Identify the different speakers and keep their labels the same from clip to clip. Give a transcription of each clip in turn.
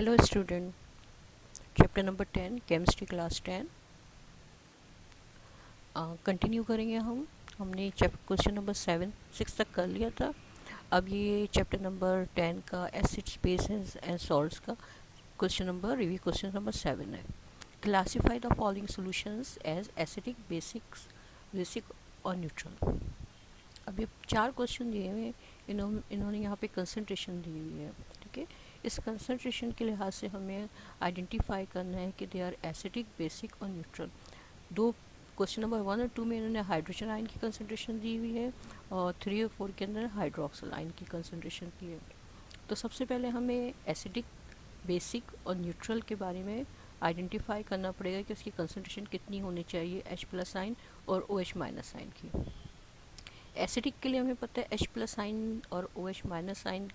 Speaker 1: Hello student chapter number ten chemistry class ten continue करेंगे हम. हमने chapter question number seven six तक कर लिया था. अब ये चैप्टर नंबर टेन का एसिड स्पेसेस एंड सॉल्ट्स का question number review question number seven है. Classify the following solutions as acidic basics basic और न्यूट्रल अब ये चार क्वेश्चन दिए हुए इन्होंने इन्होंने यहाँ पे कंसनट्रेशन दी हुई है, ठीक है? इस कंसनट्रेशन के लिहाज से हमें आइडेंटिफाई करना है कि दे आर एसिडिक बेसिक और न्यूट्रल दो क्वेश्चन नंबर वन और टू में इन्होंने हाइड्रोजन आयन की कंसनट्रेशन दी हुई है और थ्री और फोर के अंदर हाइड्रोक्सल आयन की कंसनट्रेशन की है. तो सबसे पहले हमें एसिडिक बेसिक और न्यूट्रल के बारे में आइडेंटिफाई करना पड़ेगा कि उसकी कंसनट्रेशन कितनी होनी चाहिए एच प्लस आइन और ओ एच माइनस आइन की. एसिडिक के लिए हमें पता है एच प्लस आइन और ओ एच माइनस आइन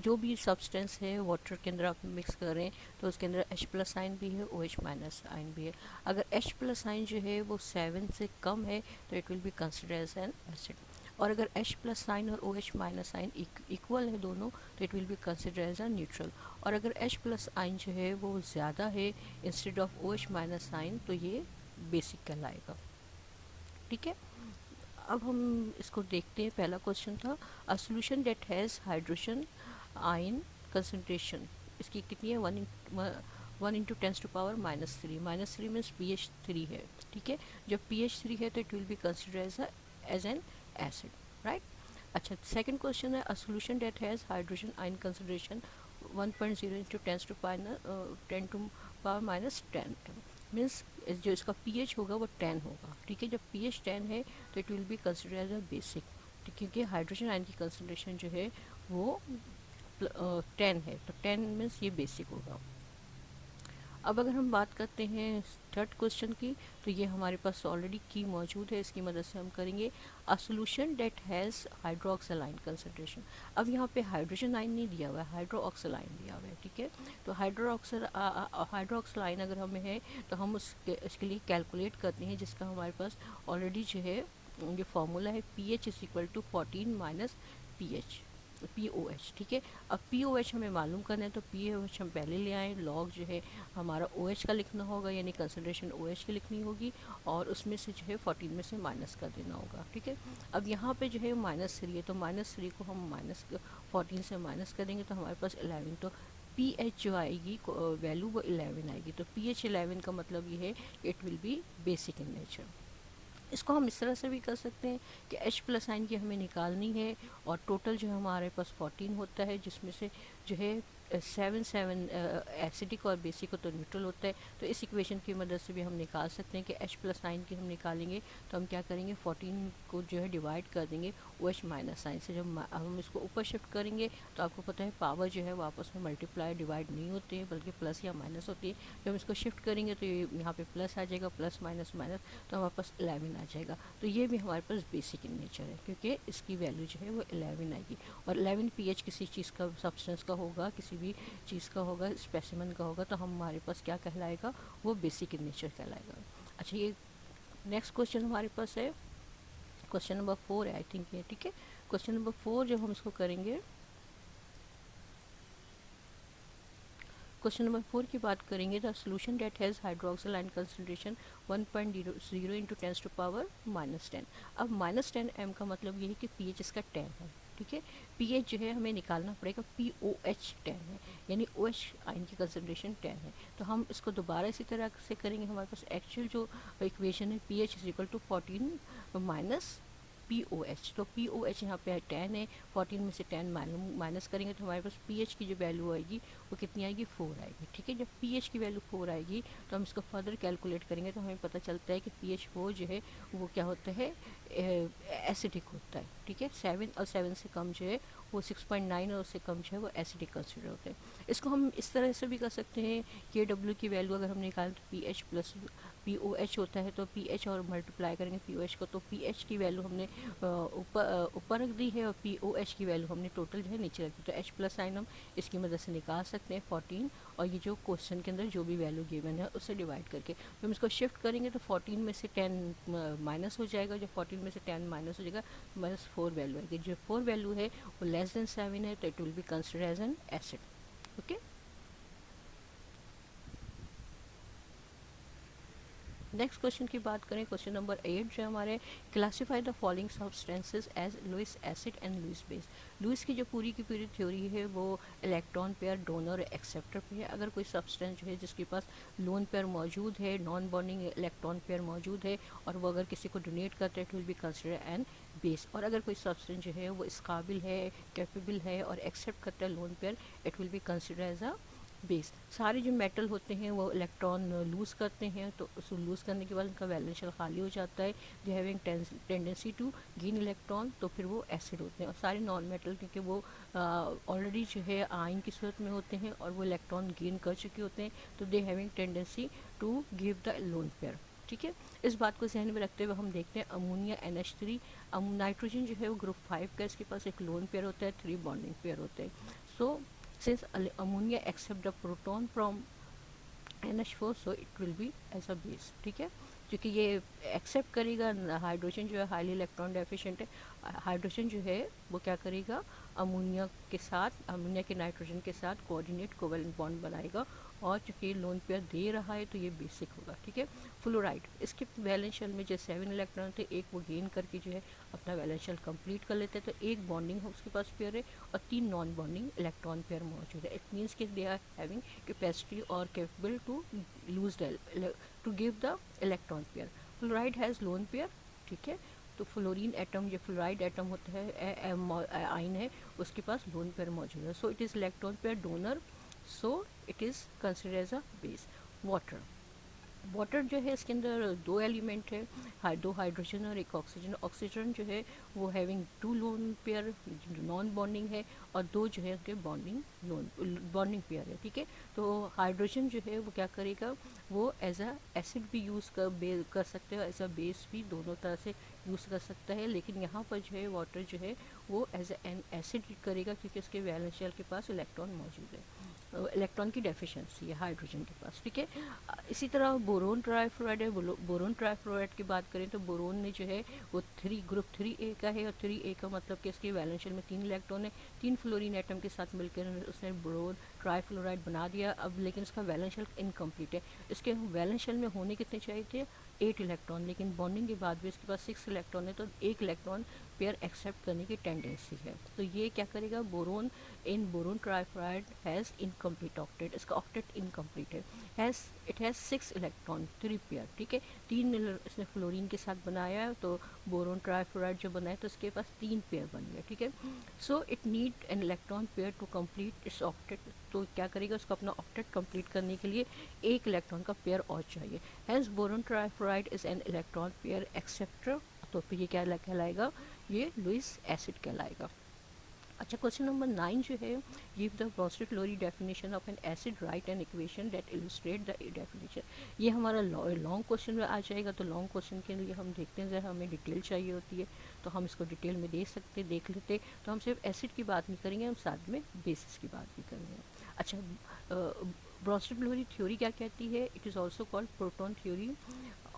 Speaker 1: जो भी सब्सटेंस है वाटर के अंदर आप मिक्स करें तो उसके अंदर एच प्लस आइन भी है ओ एच माइनस आइन भी है। अगर एच प्लस आइन जो है, वो सेवन से कम है तो it will be consider as an acid और अगर एच प्लस साइन और O H minus sign equal है दोनों तो it will be consider as a neutral और अगर एच प्लस आइन जो है, वो ज़्यादा है instead of O H minus sign तो ये बेसिक कहलाएगा। ठीक है? अब हम इसको देखते हैं, पहला क्वेश्चन था a solution that has hydrogen ion concentration इसकी कितनी है? One one into tens to power minus three minus three means P H three है, ठीक है? जब पी एच थ्री है तो it will be consider as as an acid right अच्छा सेकंड क्वेश्चन है a solution that has hydrogen ion concentration one point zero into tens to ten to power minus ten means जो इसका P H होगा, वो ten होगा, ठीक है? जब पी एच टेन है तो it will be consider as a basic क्योंकि हाइड्रोजन आयन की कंसनट्रेशन जो है, वो टेन है तो टेन मीन्स ये बेसिक होगा। अब अगर हम बात करते हैं थर्ड क्वेश्चन की तो ये हमारे पास ऑलरेडी की मौजूद है, इसकी मदद से हम करेंगे। A solution that has hydroxyl ion concentration अब यहाँ पे हाइड्रोजन आइन नहीं दिया हुआ है हाइड्रोक्सलाइन दिया हुआ है, ठीक है? तो हाइड्रोक्सल हाइड्रोक्सलाइन अगर हमें है तो हम उसके, इसके लिए कैलकुलेट करते हैं, जिसका हमारे पास ऑलरेडी जो है, ये फॉर्मूला है P H is equal to fourteen minus P H P O H ठीक है? अब पी ओ एच हमें मालूम करना है तो पी ओ एच हम पहले ले आएँ लॉग जो है हमारा ओ एच का लिखना होगा, यानी कंसनट्रेशन ओ एच की लिखनी होगी, और उसमें से जो है फोर्टीन में से माइनस कर देना होगा, ठीक है? अब यहाँ पे जो है माइनस थ्री है तो माइनस थ्री को हम माइनस फोर्टीन से माइनस करेंगे तो हमारे पास एलेवन तो पी एच जो आएगी वैल्यू वो एलेवन आएगी तो पी एच एलेवन का मतलब ये है it will be basic in nature इसको हम इस तरह से भी कर सकते हैं कि एच प्लस आइन की हमें निकालनी है और टोटल जो हमारे पास फोर्टीन होता है, जिसमें से जो है सेवन सेवन एसिडिक और बेसिक हो तो न्यूट्रल होता है। तो इस इक्वेशन की मदद से भी हम निकाल सकते हैं कि एच प्लस नाइन की हम निकालेंगे। तो हम क्या करेंगे? फोर्टीन को जो है डिवाइड कर देंगे ओ एच माइनस नाइन से। जब हम इसको ऊपर शिफ्ट करेंगे तो आपको पता है पावर जो है वो आपस में मल्टीप्लाई डिवाइड नहीं होती है, बल्कि प्लस या माइनस होती है। जब हम इसको शिफ्ट करेंगे तो ये यहाँ पर प्लस आ जाएगा प्लस माइनस माइनस तो हमारे पास एलेवन आ जाएगा। तो ये भी हमारे पास बेसिक इन नेचर है, क्योंकि इसकी वैल्यू जो है वो एलेवन आएगी। और एलेवन पी किसी चीज़ का सब्सटेंस का होगा, किसी किसी भी चीज़ का होगा स्पेसिमन का होगा तो हमारे पास क्या कहलाएगा? वो बेसिक इन नेचर कहलाएगा। अच्छा ये नेक्स्ट क्वेश्चन हमारे पास है। क्वेश्चन नंबर फोर है आई थिंक ये, ठीक है? क्वेश्चन नंबर फोर जब हम इसको करेंगे क्वेश्चन नंबर फोर की बात करेंगे the solution that has hydroxyl and concentration one point zero zero into tens to power minus ten अब माइनस टेन एम का मतलब ये है कि पी एच इसका टेन है। ठीक है? पी एच जो है हमें निकालना पड़ेगा पी ओ एच टेन है, यानी ओ एच आइन की कंसनट्रेशन टेन है। तो हम इसको दोबारा इसी तरह से करेंगे, हमारे पास एक्चुअल जो इक्वेशन है P H is equal to fourteen minus P O H तो पी ओ एच यहाँ पे टेन है फोर्टीन में से टेन माइनस करेंगे तो हमारे पास पी एच की जो वैल्यू आएगी, वो कितनी आएगी? फोर आएगी, ठीक है? जब पी एच की वैल्यू फोर आएगी तो हम इसको फर्दर कैलकुलेट करेंगे तो हमें पता चलता है कि पी एच फोर जो है, वो क्या होता है एसिडिक होता है, ठीक है? सेवन और सेवन से कम जो है वो सिक्स पॉइंट नाइन और उससे कम जो है वो एसिडिक कंसिडर होते हैं। इसको हम इस तरह से भी कर सकते हैं के डब्ल्यू की वैल्यू अगर हम निकालें तो P H plus P O H होता है तो पी एच और मल्टीप्लाई करेंगे पी ओ एच को तो पी एच की वैल्यू हमने ऊपर ऊपर रख दी है और पी ओ एच की वैल्यू हमने टोटल जो है नीचे रख दी। तो एच प्लस साइन हम इसकी मदद से निकाल सकते हैं फोर्टीन और ये जो क्वेश्चन के अंदर जो भी वैल्यू गिवन है उससे डिवाइड करके। हम इसको शिफ्ट करेंगे तो फोर्टीन में से टेन माइनस हो जाएगा। जो फोर्टीन में से टेन माइनस हो जाएगा माइनस फोर वैल्यू आएगी। जो फोर वैल्यू है, वो लेस देन सेवन है तो it will be consider as an acid okay next question की बात करें क्वेश्चन नंबर एट जो हमारे classify the following substances as Lewis acid and Lewis base Lewis की जो पूरी की पूरी थ्योरी है वो इलेक्ट्रॉन पेयर डोनर एक्सेप्टर पे है। अगर कोई सब्सटेंस जो है जिसके पास लोन पेयर मौजूद है नॉन बॉन्डिंग इलेक्ट्रॉन पेयर मौजूद है और वो अगर किसी को डोनेट करते हैं it will be consider an base और अगर कोई सब्सटेंस जो है वो इस काबिल है कैपेबल है और एक्सेप्ट करता है lone pair it will be consider as a base सारे जो मेटल होते हैं वो इलेक्ट्रॉन लूज़ करते हैं तो उसको लूज़ करने के बाद उनका वैलेंस शेल खाली हो जाता है। They having tendency to gain electron तो फिर वो एसिड होते हैं। और सारे नॉन मेटल क्योंकि वो ऑलरेडी जो है आइन की सूरत में होते हैं और वो इलेक्ट्रॉन गेन कर चुके होते हैं। तो they having tendency to give the lone pair ठीक है? इस बात को जहन में रखते हुए हम देखते हैं ammonia N H three nitrogen जो है वो ग्रुप फाइव का इसके पास एक लोन पेयर होता है थ्री बॉन्डिंग पेयर होते हैं। So so, since ammonia accept the proton from NH4 so it will be as a base, ठीक है? क्योंकि ये एक्सेप्ट करेगा हाइड्रोजन जो है हाईली इलेक्ट्रॉन डेफिशिएंट है हाइड्रोजन जो है, वो क्या करेगा? अमोनिया के साथ अमोनिया के नाइट्रोजन के साथ कोऑर्डिनेट कोवेलेंट बॉन्ड बनाएगा और चूँकि लोन पेयर दे रहा है तो ये बेसिक होगा, ठीक है? फ्लोराइड इसके वैलेंस शेल में जो सेवन इलेक्ट्रॉन थे, एक वो गेन करके जो है, अपना वैलेंस शेल कंप्लीट कर लेते हैं। तो एक बॉन्डिंग है, उसके पास पेयर है, और तीन नॉन बॉन्डिंग इलेक्ट्रॉन पेयर मौजूद है। इट मीन्स कि दे आर हैविंग कैपेसिटी और capable to lose to give the electron pair fluoride has lone pair ठीक है? तो फ्लोरीन एटम जो फ्लोराइड एटम होता है आइन है, उसके पास लोन पेयर मौजूद है। So it is electron pair donor so it is consider as a base water water जो है, इसके अंदर दो एलिमेंट है दो हाइड्रोजन और एक ऑक्सीजन ऑक्सीजन जो है, वो having two lone pair non bonding है, और दो जो है उसके बॉन्डिंग लोन बॉन्डिंग पेयर है, ठीक है? तो हाइड्रोजन जो है, वो क्या करेगा? वो एज अ एसिड भी यूज़ कर कर सकते हो एज अ बेस भी दोनों तरह से यूज़ कर सकता है, लेकिन यहाँ पर जो है वाटर जो है, वो एज एन एसिड करेगा, क्योंकि उसके वैलेंस शेल के पास इलेक्ट्रॉन मौजूद है। इलेक्ट्रॉन की डेफिशिएंसी है हाइड्रोजन के पास, ठीक है? इसी तरह बोरोन ट्राईफ्लोराइड है बोरोन ट्राईफ्लोराइड की बात करें तो बोरोन ने जो है वो थ्री ग्रुप थ्री ए का है और थ्री ए का मतलब कि इसके वैलेंशियल में तीन इलेक्ट्रॉन है, तीन फ्लोरीन एटम के साथ मिलकर उसने बोरोन ट्राईफ्लोराइड बना दिया। अब लेकिन इसका वैलेंशियल इनकम्प्लीट है। इसके वैलेंशियल में होने कितने चाहिए थे? एट इलेक्ट्रॉन लेकिन बॉन्डिंग के बाद भी इसके पास सिक्स इलेक्ट्रॉन है तो एक इलेक्ट्रॉन पेयर एक्सेप्ट करने की टेंडेंसी है। तो ये क्या करेगा? Boron in boron trifluoride has incomplete octet इसका ऑक्टेट इनकम्प्लीट है। Has it has six electron three pair ठीक है? तीन इसने फ्लोरीन के साथ बनाया है तो बोरोन ट्राइफ्राइड जो बनाया तो इसके पास तीन पेयर बन गया, ठीक है? So it need an electron pair to complete its octet तो क्या करेगा? उसको अपना ऑक्टेट कंप्लीट करने के लिए एक इलेक्ट्रॉन का पेयर और चाहिए। Has boron trifluoride is an electron pair acceptor तो फिर ये क्या कहलाएगा? ये लुइस एसिड कहलाएगा। अच्छा क्वेश्चन नंबर नाइन जो है give the Bronsted Lowry definition of an acid write an equation that illustrate the definition ये हमारा लॉन्ग क्वेश्चन में आ जाएगा तो लॉन्ग क्वेश्चन के लिए हम देखते हैं, जरा हमें डिटेल चाहिए होती है तो हम इसको डिटेल में देख सकते, देख लेते तो हम सिर्फ़ एसिड की बात नहीं करेंगे, हम साथ में बेसिस की बात भी करेंगे। अच्छा ब्रॉस्टेड लोरी थ्योरी क्या कहती है? It is also called proton theory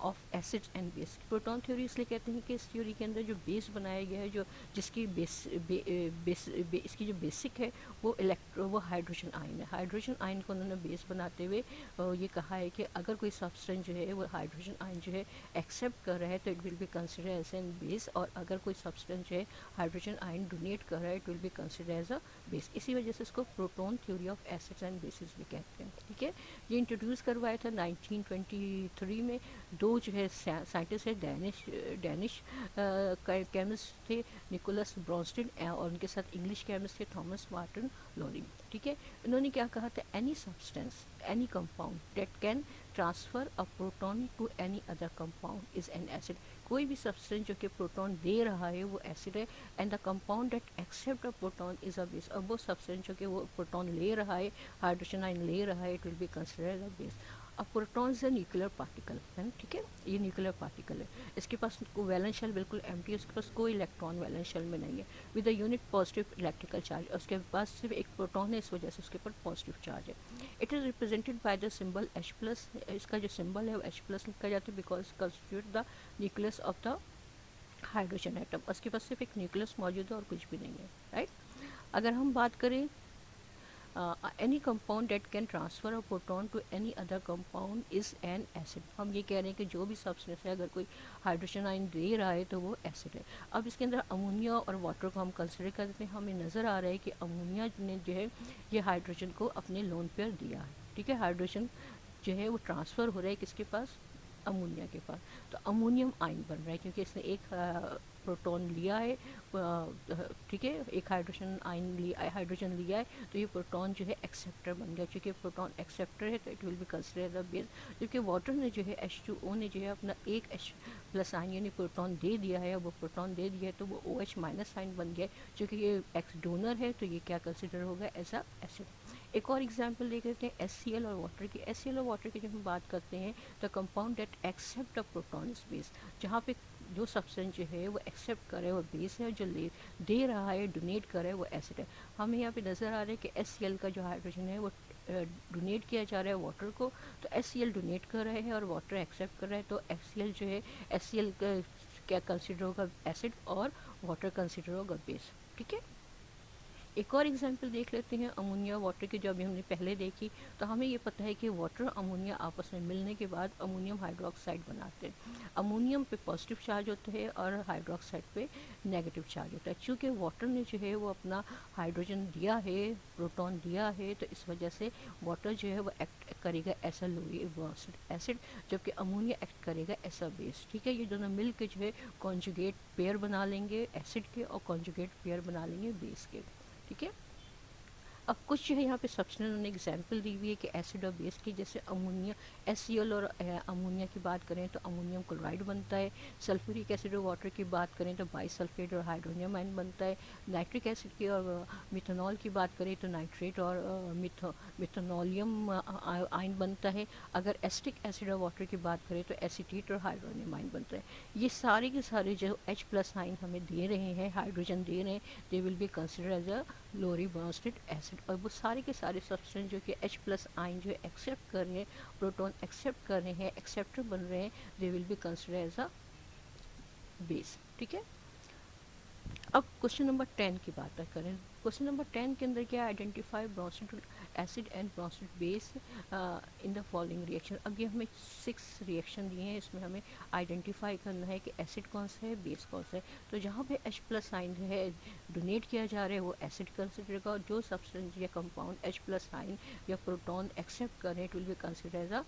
Speaker 1: of acid and base proton theory इसलिए कहते हैं कि इस थ्योरी के अंदर जो बेस बनाया गया है जो जिसकी बेस बे, बेस बे, इसकी जो बेसिक है वो इलेक्ट्रो वो हाइड्रोजन आयन है। हाइड्रोजन आयन को उन्होंने बेस बनाते हुए ये कहा है कि अगर कोई सब्सटेंस जो है वो हाइड्रोजन आयन जो है एक्सेप्ट कर रहा है तो it will be consider as an base और अगर कोई सब्सटेंस जो है हाइड्रोजन आयन डोनेट कर रहा है it will be consider as a base इसी वजह से इसको proton theory of acids and bases भी कहते हैं, ठीक है? ये इंट्रोड्यूस करवाया था 1923 में। दो जो है साइंटिस्ट है डैनिश डैनिश केमिस्ट थे निकोलस ब्रॉन्स्टिन और उनके साथ इंग्लिश केमिस्ट थे थॉमस मार्टिन लोरिंग ठीक है? इन्होंने क्या कहा था? Any substance any compound that can transfer a proton to any other compound is an acid कोई भी सब्सटेंस जो कि प्रोटॉन दे रहा है, वो एसिड है and the compound that accept a proton is a base अब वो सब्सटेंस जो कि वो प्रोटॉन ले रहा है हाइड्रोजन आइन ले रहा है it will be consider a base अब proton is a nuclear particle है ना ठीक है? ये न्यूक्लियर पार्टिकल है। इसके पास वैलेंस शेल बिल्कुल एम है, उसके पास कोई इलेक्ट्रॉन वैलेंस शेल में नहीं है। With a unit positive electrical charge उसके पास सिर्फ़ एक प्रोटॉन है, इस वजह से उसके ऊपर पॉजिटिव चार्ज है। It is represented by the symbol H plus इसका जो सिंबल है वो एच प्लस लिखा जाता है because constitute the nucleus of the hydrogen atom उसके पास सिर्फ़ एक न्यूक्लियस मौजूद है और कुछ भी नहीं है राइट अगर हम बात करें any compound that can transfer a proton to any other compound is an acid हम ये कह रहे हैं कि जो भी सब्सटेंस है, अगर कोई हाइड्रोजन आइन दे रहा है तो वो एसिड है। अब इसके अंदर अमोनिया और वाटर को हम कंसिडर करते हैं। हमें नज़र आ रहा है कि अमोनिया ने जो है, ये हाइड्रोजन को अपने लोन पर दिया है। ठीक है? हाइड्रोजन जो है, वो ट्रांसफ़र हो रहा है किसके पास? अमोनिया के पास। तो अमोनियम आइन बन रहा है, क्योंकि इसने एक प्रोटॉन लिया है ठीक है, एक हाइड्रोजन आइन लिया हाइड्रोजन लिया है तो ये प्रोटॉन जो है एक्सेप्टर बन गया। क्योंकि प्रोटॉन एक्सेप्टर है तो it will be consider the base क्योंकि वाटर ने जो है एच टू ओ ने जो है अपना एक एच प्लस आइन यानी प्रोटॉन दे दिया है वो प्रोटॉन दे दिया है तो वो ओ एच माइनस आइन बन गया क्योंकि ये एक्स डोनर है तो ये क्या कंसिडर होगा? एज अ एसिड एक और एग्ज़ाम्पल देख लेते हैं एस सी एल और वाटर की। एस सी एल और वाटर की जब हम बात करते हैं तो compound that accept a proton space जहाँ पे जो सब्सटेंस जो है, वो एक्सेप्ट करे, वो बेस है जो ले, दे रहा है डोनेट करे, वो एसिड है। हमें यहाँ पे नज़र आ रहा है कि एससीएल का जो हाइड्रोजन है, वो डोनेट किया जा रहा है वाटर को। तो एससीएल डोनेट कर रहे हैं और वाटर एक्सेप्ट कर रहा है। तो एससीएल जो है एस क्या कंसिडर होगा एसिड और वाटर कंसिडर होगा बेस ठीक है? एक और एग्जांपल देख लेते हैं अमोनिया वाटर की जो अभी हमने पहले देखी तो हमें ये पता है कि वाटर अमोनिया आपस में मिलने के बाद अमोनियम हाइड्रोक्साइड बनाते हैं। अमोनियम पे पॉजिटिव चार्ज होता है और हाइड्रोक्साइड पे नेगेटिव चार्ज होता है। चूँकि वाटर ने जो है वो अपना हाइड्रोजन दिया है प्रोटॉन दिया है तो इस वजह से वाटर जो है वो एक्ट करेगा ऐसा लोई एसिड जबकि अमोनिया एक्ट करेगा ऐसा बेस ठीक है, ये दोनों मिल के जो है कॉन्जुगेट पेयर बना लेंगे एसिड के और कॉन्जुगेट पेयर बना लेंगे बेस के। ठीक है अब कुछ है, यहाँ पे सब्सटेंस उन्होंने एग्जांपल दी हुई है कि एसिड और बेस की, जैसे अमोनिया एस और अमोनिया की बात करें तो अमोनियम क्लोराइड बनता है। सल्फ्यूरिक एसिड और वाटर की बात करें तो बाईसल्फेट और हाइड्रोनियम आइन बनता है। नाइट्रिक एसिड की और मिथेनॉल की बात करें तो नाइट्रेट और मिथेनोलियम आइन बनता है। अगर एसिटिक एसिड और वाटर की बात करें तो एसिटेट और हाइड्रोनियम आइन बनता है। ये सारे के सारे जो एच प्लस आइन हमें दे रहे हैं हाइड्रोजन दे रहे हैं they will be consider as a Lowry acid और वो सारे के सारे सब्सटेंस जो कि एच प्लस आइन जो एक्सेप्ट कर रहे हैं प्रोटोन एक्सेप्ट कर रहे हैं एक्सेप्टर बन रहे हैं they will be consider as a base ठीक है? अब क्वेश्चन नंबर टेन की बात करें। क्वेश्चन नंबर टेन के अंदर क्या identify acid and proceed base in the following reaction अब ये हमें सिक्स रिएक्शन दिए हैं, इसमें हमें आइडेंटिफाई करना है कि एसिड कौन सा है बेस कौन सा है। तो जहाँ पे H प्लस साइन है डोनेट किया जा रहा है, वो एसिड कंसिडर का जो सब्सटेंस या कंपाउंड H प्लस साइन या प्रोटॉन एक्सेप्ट करें it will be consider as a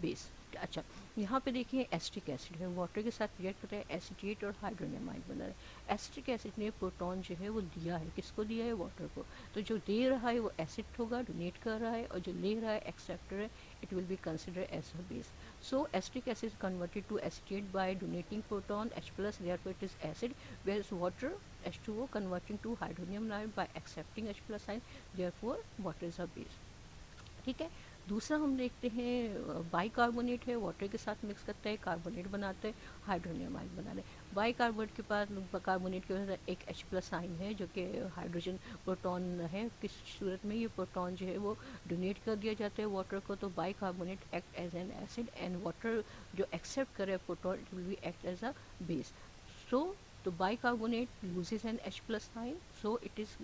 Speaker 1: base अच्छा यहाँ पे देखिए एसिटिक एसिड है वाटर के साथ रिएक्ट होता है एसिडेट और हाइड्रोनियमाइड बना रहा है। एसिटिक एसिड ने प्रोटॉन जो है वो दिया है। किसको दिया है? वाटर को। तो जो दे रहा है वो एसिड होगा डोनेट कर रहा है और जो ले रहा है एक्सेप्टर है it will be consider as a base so acetic acid converted to acetate by donating proton H plus it is acid where is water H two O converting to hydronium ion by accepting H plus ion there water is a base ठीक है? दूसरा हम देखते हैं by carbonate है water के साथ mix करता है कार्बोनेट बनाता है हाइड्रोनियम आइन बना रहे बाई कार्बोनेट के पास कार्बोनेट के पास एक एच प्लस आइन है, जो कि हाइड्रोजन प्रोटॉन है। किस सूरत में ये प्रोटॉन जो है वो डोनेट कर दिया जाता है वाटर को तो bicarbonate act as an acid and water जो एक्सेप्ट करे proton will be act as a base so तो bicarbonate loses an H plus ion so it is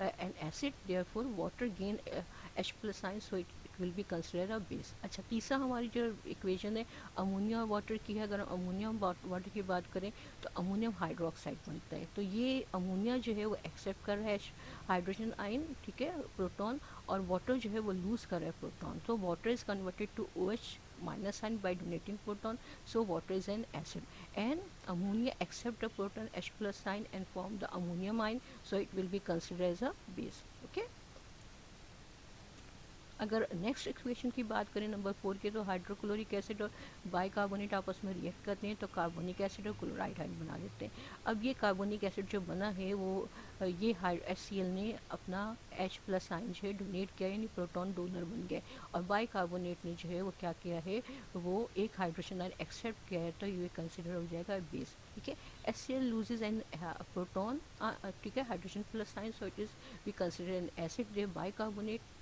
Speaker 1: an acid therefore water gain H plus ion so it will be consider a base अच्छा तीसरा हमारी जो equation है ammonia water की है। अगर हम अमोनियम वाटर की बात करें तो अमोनियम हाइड्रोक्साइड बनता है। तो ये अमोनिया जो है, वो एक्सेप्ट कर रहा है हाइड्रोजन आइन ठीक है प्रोटॉन और वाटर जो है, वो लूज़ कर रहा है प्रोटॉन तो water is converted to O H minus sign by donating proton, so water is an acid. And ammonia accept the proton H plus and form the ammonium ion, so it will be considered as a base, okay? अगर next equation की बात करें number four की तो hydrochloric acid और bicarbonate आपस में react करते हैं तो कार्बोनिक एसिड और क्लोराइड हाइड बना देते हैं। अब ये कार्बोनिक एसिड जो बना है, वो, ये एस ने अपना एच प्लस आइन जो है डोनेट किया यानी प्रोटॉन डोनर बन गया और बाइकार्बोनेट ने जो है, वो क्या किया है, वो एक हाइड्रोजन आइन एक्सेप्ट किया है तो ये कंसिडर हो जाएगा बेस ठीक है? S C L loses an proton ठीक है? Hydrogen plus ion so it is we consider an acid bicarbonate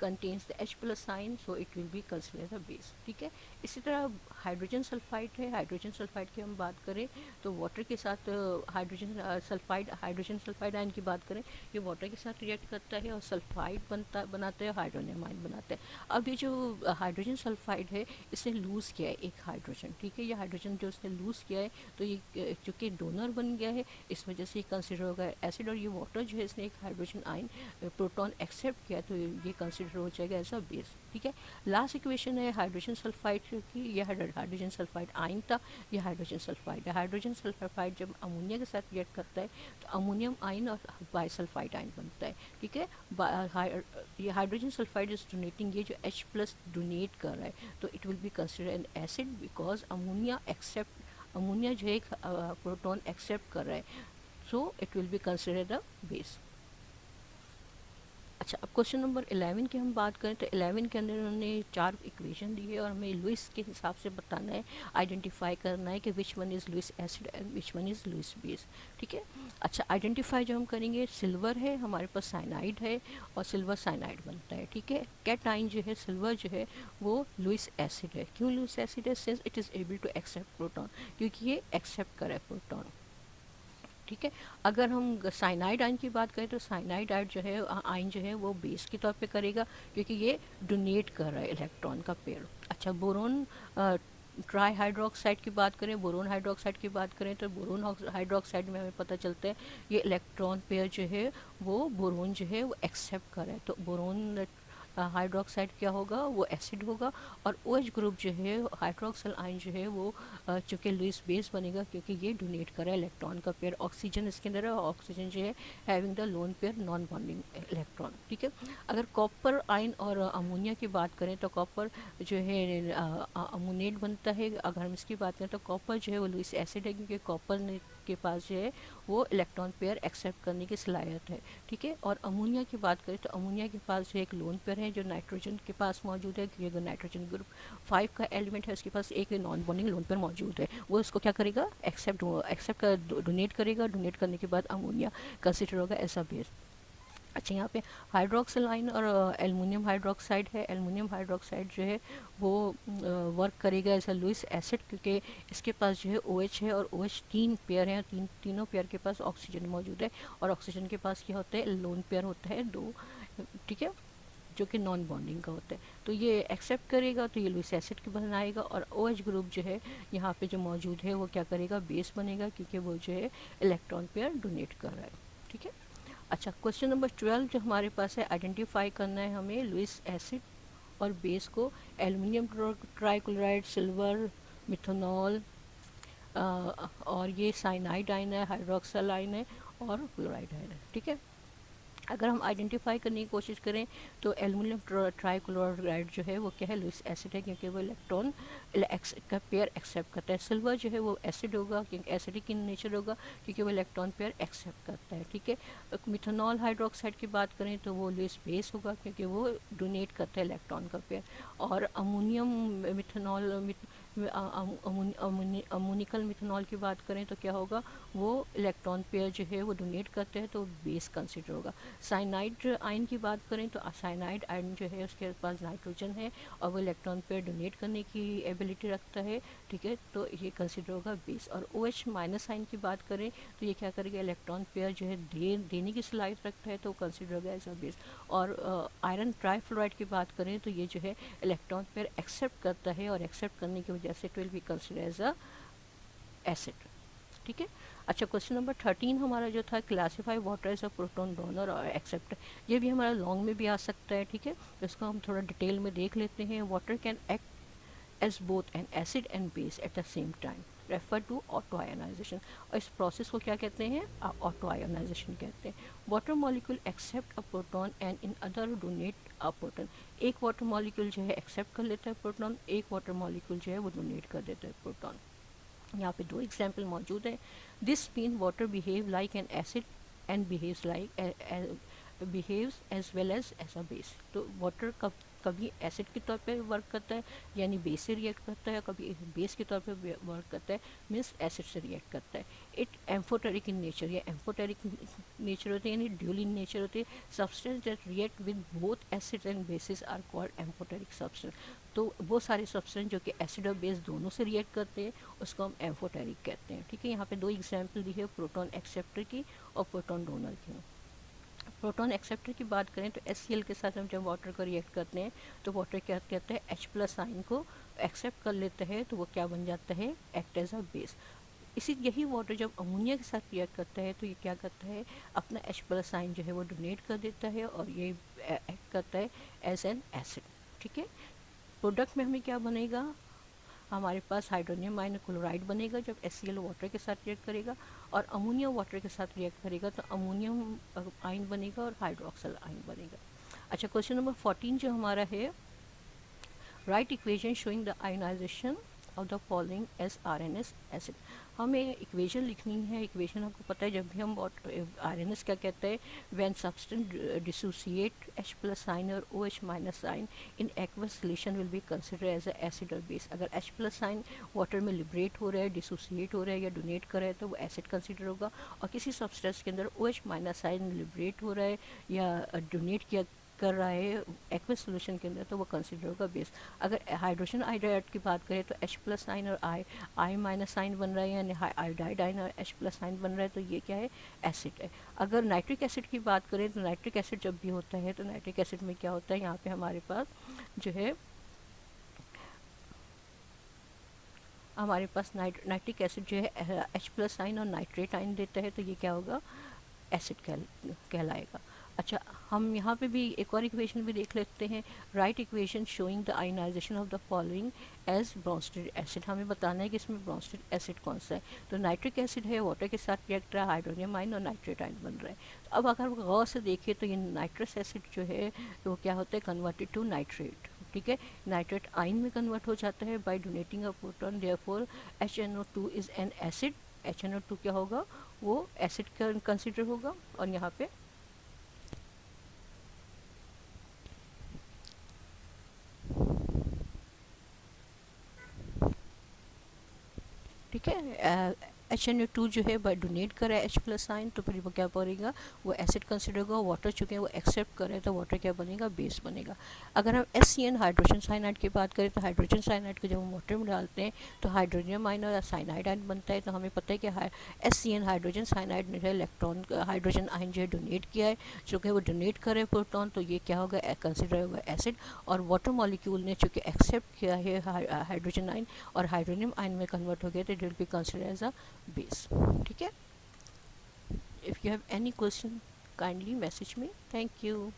Speaker 1: contains the H plus sign so it will be consider the base ठीक है? इसी तरह हाइड्रोजन सल्फाइड है hydrogen sulphide की हम बात करें तो वाटर के साथ hydrogen sulphide hydrogen sulphide ion की बात करें, ये वाटर के साथ रिएक्ट करता है और सल्फाइड बनता, बनाता है हाइड्रोनियम आयन बनाता है। अब ये जो हाइड्रोजन सल्फाइड है, इसने लूज़ किया है एक हाइड्रोजन ठीक है? ये हाइड्रोजन जो उसने लूज़ किया है तो ये चूँकि डोनर बन गया है, इस वजह से कंसिडर होगा एसिड और ये वाटर जो है, इसने एक हाइड्रोजन आयन प्रोटॉन एक्सेप्ट किया तो ये कंसिडर हो जाएगा एज अ बेस ठीक है? लास्ट इक्वेशन है हाइड्रोजन सल्फाइड की यह हाइड्रोजन सल्फाइड आइन था, यह हाइड्रोजन सल्फाइड है। हाइड्रोजन सल्फाइड जब अमोनिया के साथ रिएक्ट करता है तो अमोनियम आइन और बाईसल्फाइड आइन बनता है, ठीक है? ये हाइड्रोजन सल्फाइड इज़ डोनेटिंग ये जो एच प्लस डोनेट कर रहा है तो it will be consider an acid because ammonia accept ammonia जो है प्रोटोन एक्सेप्ट कर रहा है so it will be consider the base अच्छा अब क्वेश्चन नंबर इलेवन की हम बात करें तो इलेवन के अंदर उन्होंने चार इक्वेशन दी है और हमें लुइस के हिसाब से बताना है आइडेंटिफाई करना है कि which one is Lewis acid and which one is Lewis base ठीक है? अच्छा आइडेंटिफाई जो हम करेंगे सिल्वर है, हमारे पास साइनाइड है और सिल्वर साइनाइड बनता है, ठीक है? कैटाइन जो है सिल्वर जो है, वो लुइस एसिड है। क्यों लुइस एसिड है? Since it is able to accept proton क्योंकि ये एक्सेप्ट करे प्रोटॉन ठीक है? अगर हम साइनाइड आइन की बात करें तो साइनाइड आइन जो है आइन जो है, वो बेस के तौर पे करेगा, क्योंकि ये डोनेट कर रहा है इलेक्ट्रॉन का पेयर अच्छा बोरोन ट्राई हाइड्रोक्साइड की बात करें बोरोन हाइड्रोक्साइड की बात करें तो बोरोन हाइड्रोक्साइड में हमें पता चलता है, ये इलेक्ट्रॉन पेयर जो है, वो बोरोन जो है, वो एक्सेप्ट कर रहा है। तो बोरोन हाइड्रोक्साइड क्या होगा? वो एसिड होगा और ओ OH ग्रुप जो है हाइड्रोक्सल आइन जो है वो चूँकि लुइस बेस बनेगा क्योंकि ये डोनेट करा है इलेक्ट्रॉन का पेयर ऑक्सीजन इसके अंदर है ऑक्सीजन जो है having the lone pair non bonding electron ठीक है? अगर कॉपर आइन और अमोनिया की बात करें तो कॉपर जो है अमोनेट बनता है। अगर हम इसकी बात करें तो कॉपर जो है वो लुइस एसिड है क्योंकि कॉपर ने के पास जो है, वो इलेक्ट्रॉन पेयर एक्सेप्ट करने की सलाहियत है, ठीक है? और अमोनिया की बात करें तो अमोनिया के पास जो एक लोन पेयर है जो नाइट्रोजन के पास मौजूद है, क्योंकि अगर नाइट्रोजन ग्रुप फाइव का एलिमेंट है, उसके पास एक नॉन बॉन्डिंग लोन पेयर मौजूद है। वो उसको क्या करेगा? एक्सेप्ट एक्सेप्ट कर डोनेट करेगा। डोनेट करने के बाद अमोनिया कंसिडर होगा ऐसा बेस अच्छा यहाँ पे हाइड्रोक्सिलाइन और एलमिनियम हाइड्रोक्साइड है। एलमिनियम हाइड्रोक्साइड जो है, वो वर्क करेगा एज अ लुइस एसिड क्योंकि इसके पास जो है ओ OH है और ओ OH तीन पेयर हैं, तीन, तीनों पेयर के पास ऑक्सीजन मौजूद है और ऑक्सीजन के पास क्या होता है लोन पेयर होता है, दो, ठीक है, जो कि नॉन बॉन्डिंग का होता है। तो ये एक्सेप्ट करेगा तो ये लुइस एसिड के बनाएगा और ओ OH ग्रुप जो है, यहाँ पे जो मौजूद है, वो क्या करेगा बेस बनेगा क्योंकि वो जो है इलेक्ट्रॉन पेयर डोनेट कर रहा है, ठीक है? अच्छा क्वेश्चन नंबर ट्वेल्व जो हमारे पास है आइडेंटिफाई करना है हमें लुइस एसिड और बेस को एलुमिनियम ट्राइक्लोराइड सिल्वर मिथोनॉल और ये साइनाइड आइन है हाइड्रोक्सल आइन है और क्लोराइड आइन है, ठीक है? अगर हम आइडेंटिफाई करने की कोशिश करें तो एलुमिनियम ट्राईक्लोराइड जो है, वो क्या है? लुइस एसिड है, क्योंकि वो इलेक्ट्रॉन का पेयर एक्सेप्ट करता है। सिल्वर जो है, वो एसिड होगा, क्योंकि एसिडिक इन नेचर होगा? क्योंकि वो इलेक्ट्रॉन पेयर एक्सेप्ट करता है, ठीक है? मिथोनॉल हाइड्रोक्साइड की बात करें तो वो लुइस बेस होगा, क्योंकि वो डोनेट करता है इलेक्ट्रॉन का पेयर और अमोनियम मिथोनॉल अमोनिकल मिथनॉल की बात करें तो क्या होगा? वो इलेक्ट्रॉन पेयर जो है वो डोनेट करते हैं तो बेस कंसिडर होगा। साइनाइड आयन की बात करें तो साइनाइड आयन जो है उसके पास नाइट्रोजन है और वो इलेक्ट्रॉन पेयर डोनेट करने की एबिलिटी रखता है, ठीक है? तो ये कंसिडर होगा बेस और ओ एच माइनस आइन की बात करें तो ये क्या करेगा? इलेक्ट्रॉन पेयर जो है दे, देने की सलाहियत रखता है तो कंसिडर होगा एज अ बेस और आयरन ट्राईफ्लोराइड की बात करें तो ये जो है इलेक्ट्रॉन पेयर एक्सेप्ट करता है और एक्सेप्ट करने की वजह से it will be consider as a acid ठीक है? अच्छा क्वेश्चन नंबर थर्टीन हमारा जो था classify water as a proton donor और एक्सेप्ट ये भी हमारा लॉन्ग में भी आ सकता है, ठीक है? इसको हम थोड़ा डिटेल में देख लेते हैं। Water can act as both an acid and base at the same time refer to auto ionisation और इस प्रोसेस को क्या कहते हैं? ऑटो आयोनाइजेशन कहते हैं। Water molecule accept a proton and in other donate a proton एक water molecule जो है एक्सेप्ट कर लेता है प्रोटॉन एक वाटर मॉलिक्यूल जो है वो डोनेट कर देता है प्रोटॉन यहाँ पे दो एग्ज़ाम्पल मौजूद है। This mean water behave like an acid and behaves like behaves as well as as a base तो वाटर का कभी एसिड के तौर पे वर्क करता है, यानी बेस से रिएक्ट करता है कभी बेस के तौर पे वर्क करता है मीन्स एसिड से रिएक्ट करता है। इट एम्फोटेरिक इन नेचर या एम्फोटेरिक नेचर होते हैं, यानी ड्यूल इन नेचर होते हैं। Substance that react with both acid and bases are called amphoteric substance तो वो सारे सब्सटेंस जो कि एसिड और बेस दोनों से रिएक्ट करते हैं, उसको हम एम्फोटेरिक कहते हैं। ठीक है, यहाँ पे दो एग्ज़ाम्पल दी है प्रोटॉन एक्सेप्टर की और प्रोटॉन डोनर की। प्रोटॉन एक्सेप्टर की बात करें तो एस के साथ हम जब वाटर को रिएक्ट करते हैं तो वाटर क्या कहते हैं? एच प्लस आइन को एक्सेप्ट कर लेते हैं तो वो क्या बन जाता है? एक्ट एज अ बेस इसी यही वाटर जब अमोनिया के साथ रिएक्ट करता है तो ये क्या करता है? अपना एच प्लस आइन जो है वो डोनेट कर देता है और ये एक्ट करता है एज एन एसिड ठीक है? प्रोडक्ट में हमें क्या बनेगा? हमारे पास हाइड्रोनियम आयन क्लोराइड बनेगा जब एस वाटर के साथ रिएक्ट करेगा और अमोनिया वाटर के साथ रिएक्ट करेगा तो अमोनियम आयन बनेगा और हाइड्रोक्सल आयन बनेगा। अच्छा क्वेश्चन नंबर फोर्टीन जो हमारा है write equation showing the ionisation of the following as Arrhenius acid हमें इक्वेशन लिखनी है। इक्वेशन आपको पता है, जब भी हम आर एन एस क्या कहते हैं? When substance dissociate H plus sign और O H minus sign in aqueous solution will be consider as a acid और बेस अगर एच प्लस साइन वाटर में लिबरेट हो रहा है डिसोसिएट हो रहा है या डोनेट कर रहा है तो वो एसिड कंसिडर होगा। और किसी सब्सटेंस के अंदर O H minus sign liberate हो रहा है या डोनेट किया कर रहा है एक्वस सोल्यूशन के अंदर तो वो कंसिडर होगा बेस अगर हाइड्रोजन आइडाइड की बात करें तो एच प्लस साइन और आई आई माइनस साइन बन रहा है, यानी आयोडाइड आइन और एच प्लस साइन बन रहा है तो ये क्या है? एसिड है. अगर नाइट्रिक एसिड की बात करें तो नाइट्रिक एसिड जब भी होता है तो नाइट्रिक एसिड में क्या होता है? यहाँ पर हमारे पास जो है, हमारे पास नाइट नाइट्रिक एसिड जो है एच प्लस साइन और नाइट्रेट आइन देता है तो ये क्या होगा? एसिड कहल कहलाएगा. अच्छा हम यहाँ पे भी एक और इक्वेशन भी देख लेते हैं। Write equation showing the ionization of the following as Bronsted acid हमें बताना है कि इसमें ब्रॉन्स्टेड एसिड कौन सा है। तो नाइट्रिक एसिड है वाटर के साथ रिएक्ट रहा है हाइड्रोनियम आइन और नाइट्रेट आइन बन रहा है। तो अब अगर गौर से देखें तो ये नाइट्रस एसिड जो है, वो क्या होता है? कन्वर्टेड टू नाइट्रेट ठीक है? नाइट्रेट आइन में कन्वर्ट हो जाता है by donating a proton therefore H N O two is an acid H N O two क्या होगा? वो एसिड कंसिडर होगा और यहाँ पे ठीक है एच एन टू जो है बाई डोनेट करे एच प्लस साइन तो फिर वो क्या बनेगा वो एसिड कंसिडर होगा वाटर चुके हैं, वो एक्सेप्ट करे तो वाटर क्या बनेगा? बेस बनेगा। अगर हम S C N hydrogen cyanide की बात करें तो हाइड्रोजन साइनाइड को जब हम वाटर में डालते हैं तो हाइड्रोजन आइन और साइनाइड आइन बनता है तो हमें पता है कि S C N hydrogen cyanide ने इलेक्ट्रॉन हाइड्रोजन आइन जो है डोनेट किया है। चूँकि वो डोनेट करे प्रोटॉन तो ये क्या होगा? कंसिडर होगा एसिड और वाटर मॉलिक्यूल ने चूँकि एक्सेप्ट किया है हाइड्रोजन आइन और हाइड्रोनियम आइन में कन्वर्ट हो गया तो will be consider as a base ठीक है? If you have any question kindly message में थैंक यू